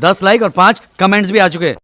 दस लाइक और पाँच कमेंट्स भी आ चुके हैं।